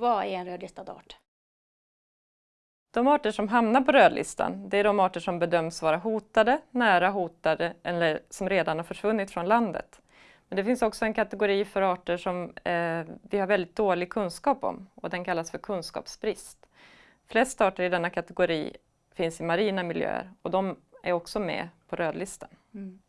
Vad är en rödlistad art? De arter som hamnar på rödlistan, det är de arter som bedöms vara hotade, nära hotade eller som redan har försvunnit från landet. Men det finns också en kategori för arter som eh, vi har väldigt dålig kunskap om och den kallas för kunskapsbrist. Flest arter i denna kategori finns i marina miljöer och de är också med på rödlistan. Mm.